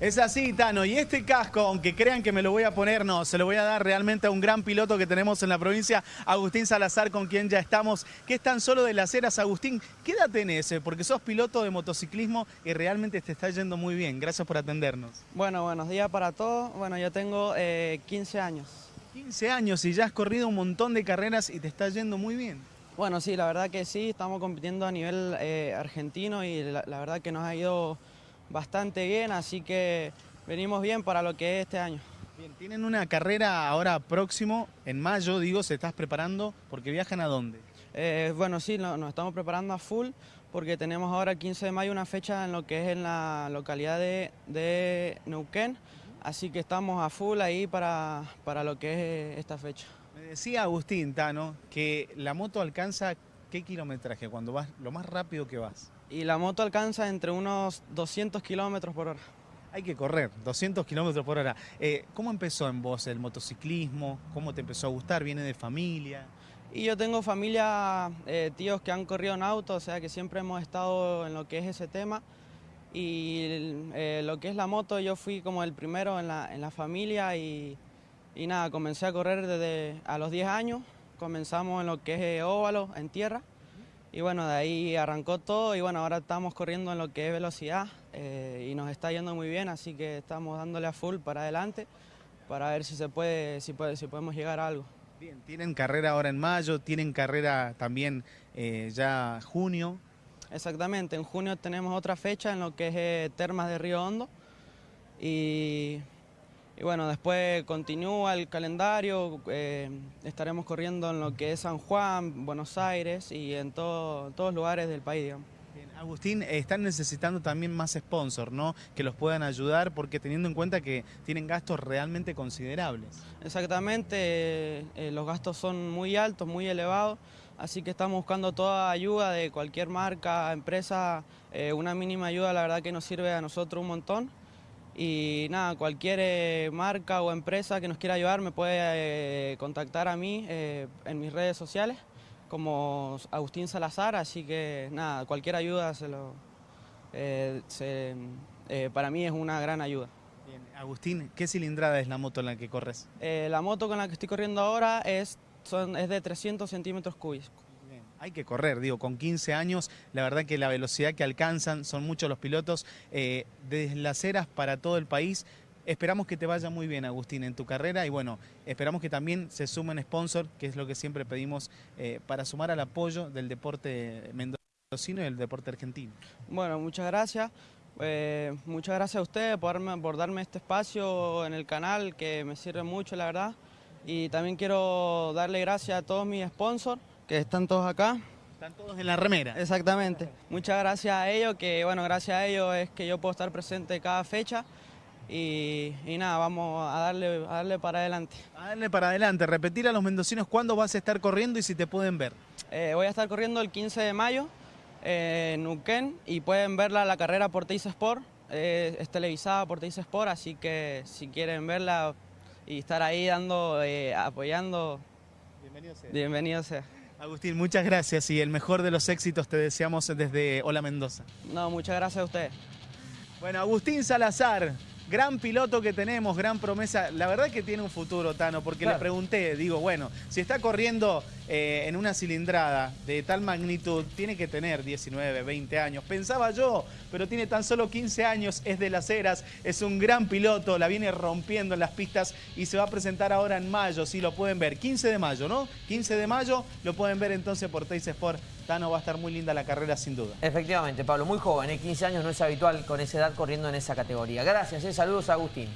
Es así, Tano. Y este casco, aunque crean que me lo voy a poner, no, se lo voy a dar realmente a un gran piloto que tenemos en la provincia, Agustín Salazar, con quien ya estamos, que es tan solo de las eras. Agustín, ¿qué edad tenés? Eh? Porque sos piloto de motociclismo y realmente te está yendo muy bien. Gracias por atendernos. Bueno, buenos días para todos. Bueno, yo tengo 15 eh, años. 15 años y ya has corrido un montón de carreras y te está yendo muy bien. Bueno, sí, la verdad que sí, estamos compitiendo a nivel eh, argentino y la verdad que nos ha ido bastante bien, así que venimos bien para lo que es este año. Bien, tienen una carrera ahora próximo, en mayo, digo, ¿se estás preparando? Porque viajan a dónde? Eh, bueno, sí, nos estamos preparando a full porque tenemos ahora el 15 de mayo una fecha en lo que es en la localidad de, de Neuquén, así que estamos a full ahí para, para lo que es esta fecha. Me decía Agustín Tano que la moto alcanza qué kilometraje cuando vas lo más rápido que vas. Y la moto alcanza entre unos 200 kilómetros por hora. Hay que correr, 200 kilómetros por hora. Eh, ¿Cómo empezó en vos el motociclismo? ¿Cómo te empezó a gustar? ¿Viene de familia? Y yo tengo familia, eh, tíos que han corrido en auto, o sea que siempre hemos estado en lo que es ese tema. Y eh, lo que es la moto, yo fui como el primero en la, en la familia y, y, nada, comencé a correr desde a los 10 años. Comenzamos en lo que es óvalo, en tierra. Y bueno, de ahí arrancó todo y bueno, ahora estamos corriendo en lo que es velocidad eh, y nos está yendo muy bien, así que estamos dándole a full para adelante para ver si se puede, si, puede, si podemos llegar a algo. Bien, tienen carrera ahora en mayo, tienen carrera también eh, ya junio. Exactamente, en junio tenemos otra fecha en lo que es eh, Termas de Río Hondo y y bueno, después continúa el calendario, eh, estaremos corriendo en lo que es San Juan, Buenos Aires y en todos los lugares del país, Agustín, están necesitando también más sponsors, ¿no? Que los puedan ayudar, porque teniendo en cuenta que tienen gastos realmente considerables. Exactamente, eh, los gastos son muy altos, muy elevados, así que estamos buscando toda ayuda de cualquier marca, empresa, eh, una mínima ayuda la verdad que nos sirve a nosotros un montón. Y nada, cualquier eh, marca o empresa que nos quiera ayudar me puede eh, contactar a mí eh, en mis redes sociales como Agustín Salazar, así que nada, cualquier ayuda se lo, para mí es una gran ayuda. Bien. Agustín, ¿qué cilindrada es la moto en la que corres? la moto con la que estoy corriendo ahora es, son, es de 300 centímetros cúbicos hay que correr, digo, con 15 años, la verdad que la velocidad que alcanzan, son muchos los pilotos, eh, las eras para todo el país, Esperamos que te vaya muy bien, Agustín, en tu carrera y bueno, esperamos que también se sumen sponsor, que es lo que siempre pedimos eh, para sumar al apoyo del deporte mendocino y el deporte argentino. Bueno, muchas gracias. Eh, muchas gracias a ustedes por, por darme este espacio en el canal, que me sirve mucho, la verdad. Y también quiero darle gracias a todos mis sponsors, que están todos acá. Están todos en la remera. Exactamente. Muchas gracias a ellos, que bueno, gracias a ellos es que yo puedo estar presente cada fecha. Y, nada, vamos a darle, a darle para adelante. A darle para adelante. Repetir a los mendocinos cuándo vas a estar corriendo y si te pueden ver. Eh, voy a estar corriendo el 15 de mayo eh, en Uquén y pueden verla la carrera por Teis Sport. Eh, es televisada por Teis Sport, así que si quieren verla y estar ahí dando, apoyando, bienvenido sea. Bienvenido sea. Agustín, muchas gracias y el mejor de los éxitos te deseamos desde Hola Mendoza. No, muchas gracias a usted. Bueno, Agustín Salazar, gran piloto que tenemos, gran promesa. La verdad que tiene un futuro, Tano, porque le pregunté, digo, bueno, si está corriendo eh, en una cilindrada de tal magnitud, tiene que tener 19, 20 años. Pensaba yo, pero tiene tan solo 15 años, es de las eras, es un gran piloto, la viene rompiendo en las pistas y se va a presentar ahora en mayo, sí, lo pueden ver. 15 de mayo, ¿no? 15 de mayo, lo pueden ver entonces por Teis Sport. Tano, va a estar muy linda la carrera sin duda. Efectivamente, Pablo, muy joven, ¿eh? 15 años no es habitual con esa edad corriendo en esa categoría. Gracias, ¿eh? saludos a Agustín.